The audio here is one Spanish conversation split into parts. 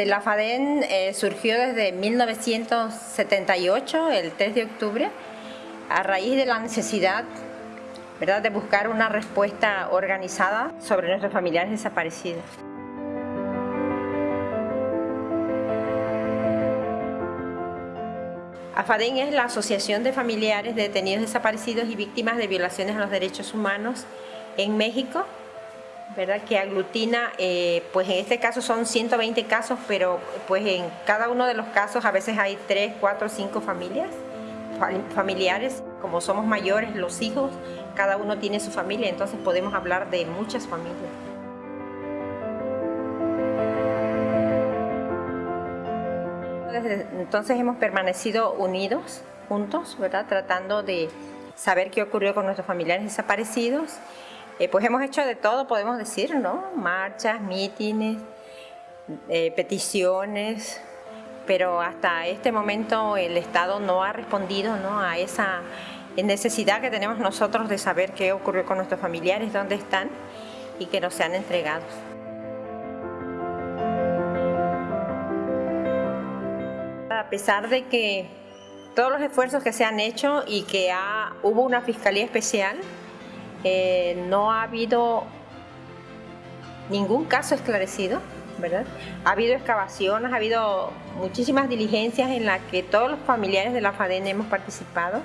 Este, la FADEN eh, surgió desde 1978, el 3 de octubre, a raíz de la necesidad ¿verdad? de buscar una respuesta organizada sobre nuestros familiares desaparecidos. AFADEN es la Asociación de Familiares de Detenidos Desaparecidos y Víctimas de Violaciones a los Derechos Humanos en México, ¿verdad? que aglutina, eh, pues en este caso son 120 casos, pero pues en cada uno de los casos a veces hay 3, 4, 5 familias, familiares, como somos mayores, los hijos, cada uno tiene su familia, entonces podemos hablar de muchas familias. Desde entonces hemos permanecido unidos, juntos, ¿verdad? tratando de saber qué ocurrió con nuestros familiares desaparecidos. Eh, pues hemos hecho de todo, podemos decir, ¿no? Marchas, mítines, eh, peticiones, pero hasta este momento el Estado no ha respondido ¿no? a esa necesidad que tenemos nosotros de saber qué ocurrió con nuestros familiares, dónde están y que nos sean entregados. A pesar de que todos los esfuerzos que se han hecho y que hubo una fiscalía especial, eh, no ha habido ningún caso esclarecido, ¿verdad? Ha habido excavaciones, ha habido muchísimas diligencias en las que todos los familiares de la FADEN hemos participado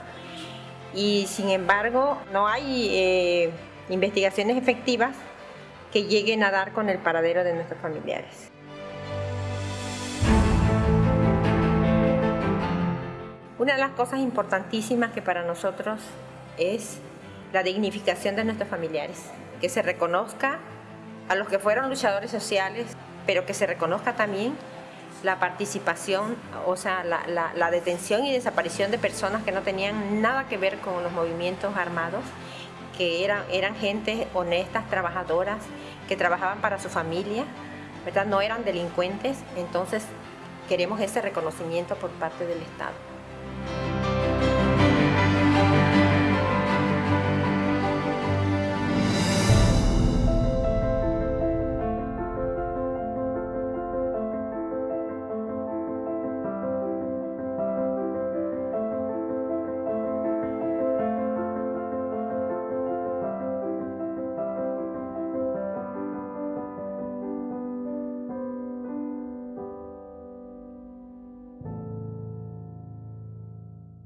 y sin embargo no hay eh, investigaciones efectivas que lleguen a dar con el paradero de nuestros familiares. Una de las cosas importantísimas que para nosotros es la dignificación de nuestros familiares, que se reconozca a los que fueron luchadores sociales, pero que se reconozca también la participación, o sea, la, detención y desaparición de personas que no tenían nada que ver con los movimientos armados, que eran, eran gente honestas, trabajadoras, que trabajaban para su familia, ¿verdad? no eran delincuentes, entonces queremos ese reconocimiento por parte del Estado.